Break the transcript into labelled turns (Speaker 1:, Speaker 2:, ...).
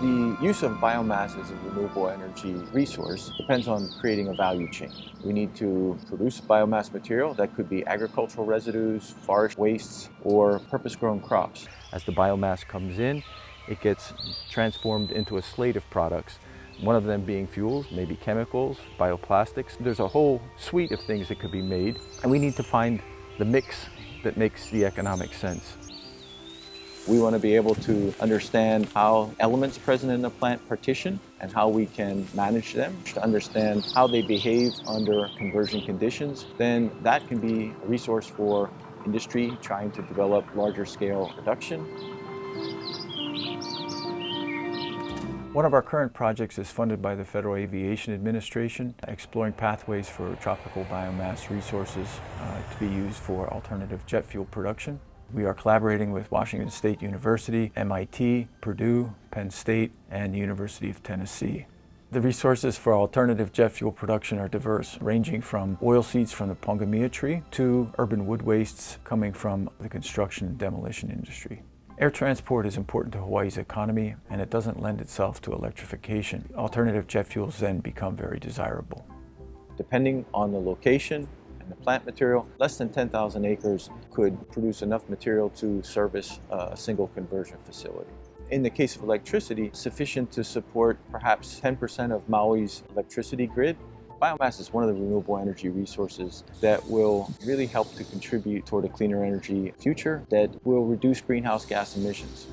Speaker 1: The use of biomass as a renewable energy resource depends on creating a value chain. We need to produce biomass material that could be agricultural residues, forest wastes, or purpose-grown crops. As the biomass comes in, it gets transformed into a slate of products one of them being fuels, maybe chemicals, bioplastics. There's a whole suite of things that could be made, and we need to find the mix that makes the economic sense. We want to be able to understand how elements present in the plant partition and how we can manage them, to understand how they behave under conversion conditions. Then that can be a resource for industry trying to develop larger scale production. One of our current projects is funded by the Federal Aviation Administration, exploring pathways for tropical biomass resources uh, to be used for alternative jet fuel production. We are collaborating with Washington State University, MIT, Purdue, Penn State, and the University of Tennessee. The resources for alternative jet fuel production are diverse, ranging from oil seeds from the pongamia tree to urban wood wastes coming from the construction and demolition industry. Air transport is important to Hawaii's economy and it doesn't lend itself to electrification. Alternative jet fuels then become very desirable. Depending on the location the plant material, less than 10,000 acres could produce enough material to service uh, a single conversion facility. In the case of electricity, sufficient to support perhaps 10% of Maui's electricity grid. Biomass is one of the renewable energy resources that will really help to contribute toward a cleaner energy future that will reduce greenhouse gas emissions.